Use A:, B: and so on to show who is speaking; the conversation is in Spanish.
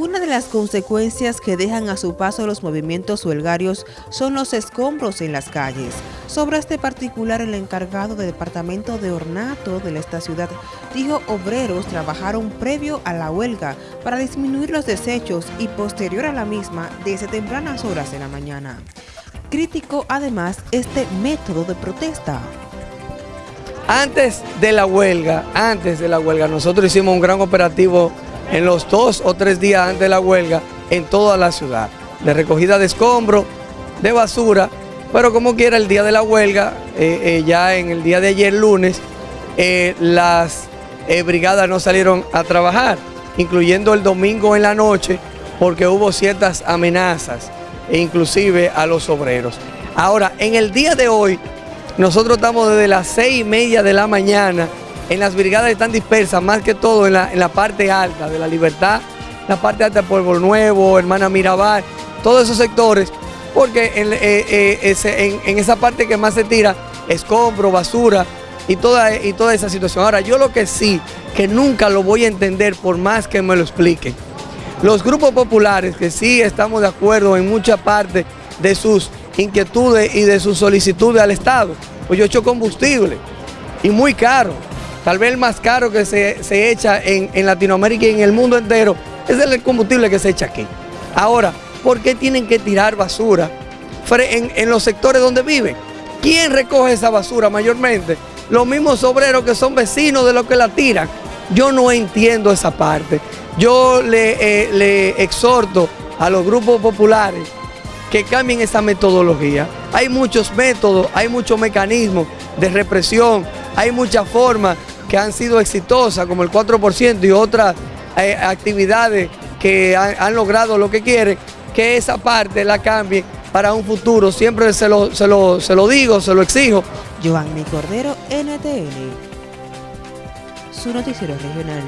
A: Una de las consecuencias que dejan a su paso los movimientos huelgarios son los escombros en las calles. Sobre este particular, el encargado del Departamento de Ornato de esta ciudad dijo obreros trabajaron previo a la huelga para disminuir los desechos y posterior a la misma desde tempranas horas de la mañana. Criticó además este método de protesta.
B: Antes de la huelga, antes de la huelga, nosotros hicimos un gran operativo en los dos o tres días antes de la huelga en toda la ciudad, de recogida de escombros, de basura, pero como quiera el día de la huelga, eh, eh, ya en el día de ayer lunes, eh, las brigadas no salieron a trabajar, incluyendo el domingo en la noche, porque hubo ciertas amenazas, e inclusive a los obreros. Ahora, en el día de hoy, nosotros estamos desde las seis y media de la mañana en las brigadas están dispersas, más que todo en la, parte alta de la Libertad, la parte alta de Pueblo Nuevo, Hermana Mirabal, todos esos sectores, porque en, eh, eh, esa parte que más se tira, escombro, basura y toda, y toda esa situación. Ahora, yo lo que sí, que nunca lo voy a entender por más que me lo expliquen, los grupos populares, que sí estamos de acuerdo en mucha parte de sus inquietudes y de sus solicitudes al Estado, pues yo he hecho combustible y muy caro tal vez el más caro que se, echa en, Latinoamérica y en el mundo entero, es el combustible que se echa aquí. Ahora, ¿por qué tienen que tirar basura en, en los sectores donde viven? ¿Quién recoge esa basura mayormente? Los mismos obreros que son vecinos de los que la tiran. Yo no entiendo esa parte. Yo le, eh, le exhorto a los grupos populares que cambien esa metodología. Hay muchos métodos, hay muchos mecanismos de represión, hay muchas formas que han sido exitosas, como el 4% y otras eh, actividades que han, logrado lo que quieren, que esa parte la cambie para un futuro. Siempre se lo, se lo, se lo digo, se lo exijo.
A: Giovanni Cordero, NTN, su noticiero regional.